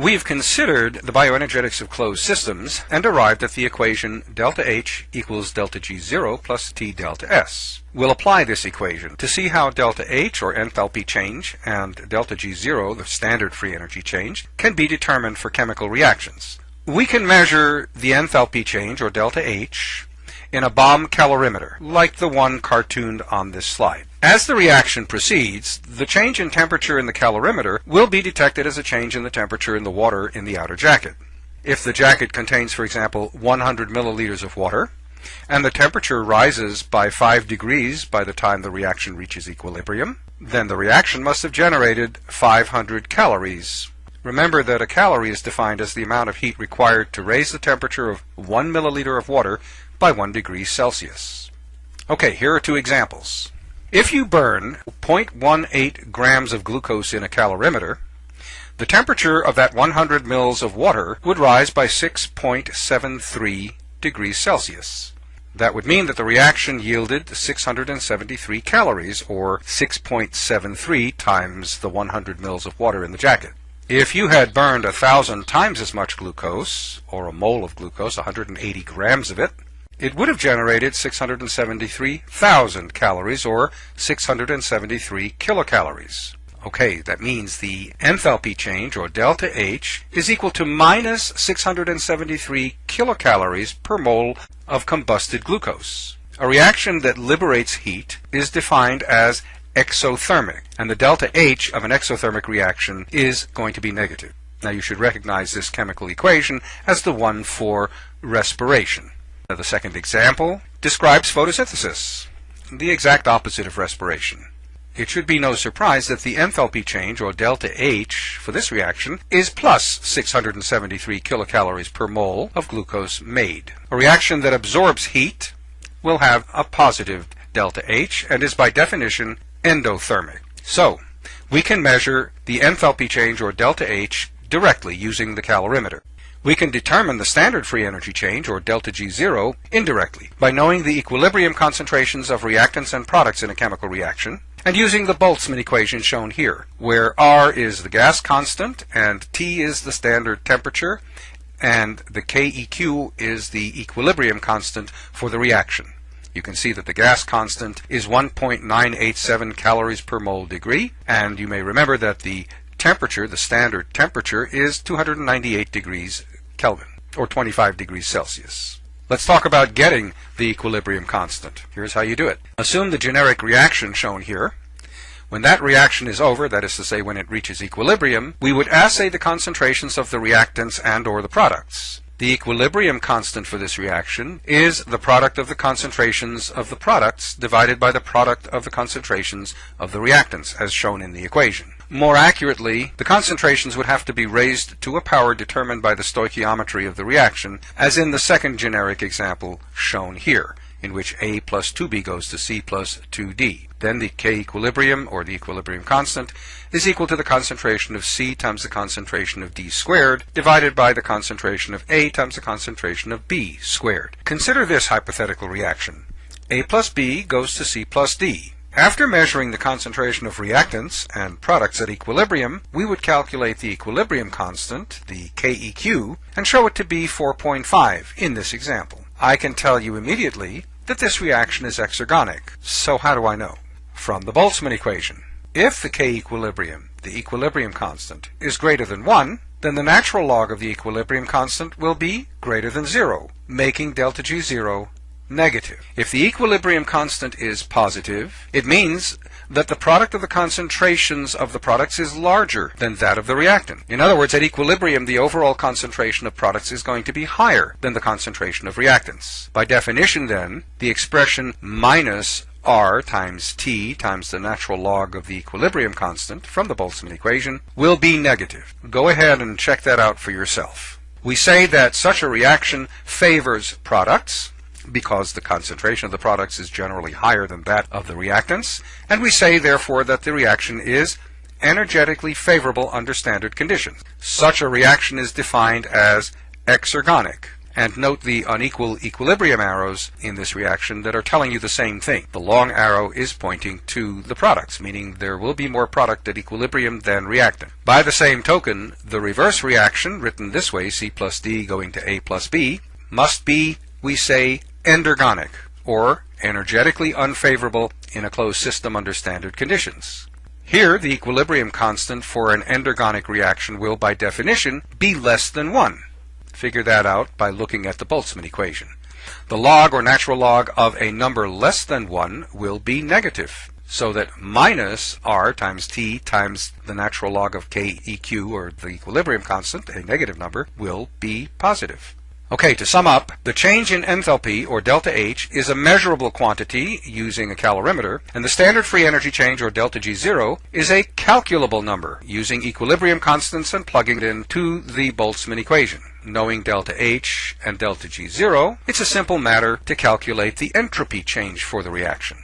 We've considered the bioenergetics of closed systems and arrived at the equation delta H equals delta G0 plus T delta S. We'll apply this equation to see how delta H, or enthalpy change, and delta G0, the standard free energy change, can be determined for chemical reactions. We can measure the enthalpy change, or delta H, in a bomb calorimeter, like the one cartooned on this slide. As the reaction proceeds, the change in temperature in the calorimeter will be detected as a change in the temperature in the water in the outer jacket. If the jacket contains, for example, 100 milliliters of water, and the temperature rises by 5 degrees by the time the reaction reaches equilibrium, then the reaction must have generated 500 calories. Remember that a calorie is defined as the amount of heat required to raise the temperature of 1 milliliter of water by 1 degree Celsius. Okay, here are two examples. If you burn 0.18 grams of glucose in a calorimeter, the temperature of that 100 mils of water would rise by 6.73 degrees Celsius. That would mean that the reaction yielded 673 calories, or 6.73 times the 100 mils of water in the jacket. If you had burned a thousand times as much glucose, or a mole of glucose, 180 grams of it, it would have generated 673,000 calories or 673 kilocalories. Okay, that means the enthalpy change, or delta H, is equal to minus 673 kilocalories per mole of combusted glucose. A reaction that liberates heat is defined as exothermic, and the delta H of an exothermic reaction is going to be negative. Now you should recognize this chemical equation as the one for respiration. Now The second example describes photosynthesis, the exact opposite of respiration. It should be no surprise that the enthalpy change, or delta H, for this reaction is plus 673 kilocalories per mole of glucose made. A reaction that absorbs heat will have a positive delta H and is by definition endothermic. So, we can measure the enthalpy change, or delta H, directly using the calorimeter. We can determine the standard free energy change, or delta G0, indirectly by knowing the equilibrium concentrations of reactants and products in a chemical reaction and using the Boltzmann equation shown here, where R is the gas constant and T is the standard temperature and the KEQ is the equilibrium constant for the reaction. You can see that the gas constant is 1.987 calories per mole degree, and you may remember that the temperature, the standard temperature, is 298 degrees Kelvin, or 25 degrees Celsius. Let's talk about getting the equilibrium constant. Here's how you do it. Assume the generic reaction shown here. When that reaction is over, that is to say when it reaches equilibrium, we would assay the concentrations of the reactants and or the products. The equilibrium constant for this reaction is the product of the concentrations of the products divided by the product of the concentrations of the reactants, as shown in the equation. More accurately, the concentrations would have to be raised to a power determined by the stoichiometry of the reaction, as in the second generic example shown here, in which A plus 2B goes to C plus 2D. Then the K equilibrium, or the equilibrium constant, is equal to the concentration of C times the concentration of D squared, divided by the concentration of A times the concentration of B squared. Consider this hypothetical reaction. A plus B goes to C plus D. After measuring the concentration of reactants and products at equilibrium, we would calculate the equilibrium constant, the KEQ, and show it to be 4.5 in this example. I can tell you immediately that this reaction is exergonic. So how do I know? from the Boltzmann equation. If the K equilibrium, the equilibrium constant, is greater than 1, then the natural log of the equilibrium constant will be greater than 0, making delta G 0 negative. If the equilibrium constant is positive, it means that the product of the concentrations of the products is larger than that of the reactant. In other words, at equilibrium, the overall concentration of products is going to be higher than the concentration of reactants. By definition, then, the expression minus r times t times the natural log of the equilibrium constant from the Boltzmann equation will be negative. Go ahead and check that out for yourself. We say that such a reaction favors products because the concentration of the products is generally higher than that of the reactants, and we say therefore that the reaction is energetically favorable under standard conditions. Such a reaction is defined as exergonic. And note the unequal equilibrium arrows in this reaction that are telling you the same thing. The long arrow is pointing to the products, meaning there will be more product at equilibrium than reactant. By the same token, the reverse reaction, written this way, C plus D going to A plus B, must be, we say, endergonic, or energetically unfavorable in a closed system under standard conditions. Here, the equilibrium constant for an endergonic reaction will, by definition, be less than 1. Figure that out by looking at the Boltzmann equation. The log or natural log of a number less than 1 will be negative, so that minus r times t times the natural log of keq, or the equilibrium constant, a negative number, will be positive. Okay, to sum up, the change in enthalpy, or delta H, is a measurable quantity using a calorimeter, and the standard free energy change, or delta G0, is a calculable number using equilibrium constants and plugging it into the Boltzmann equation. Knowing delta H and delta G0, it's a simple matter to calculate the entropy change for the reaction.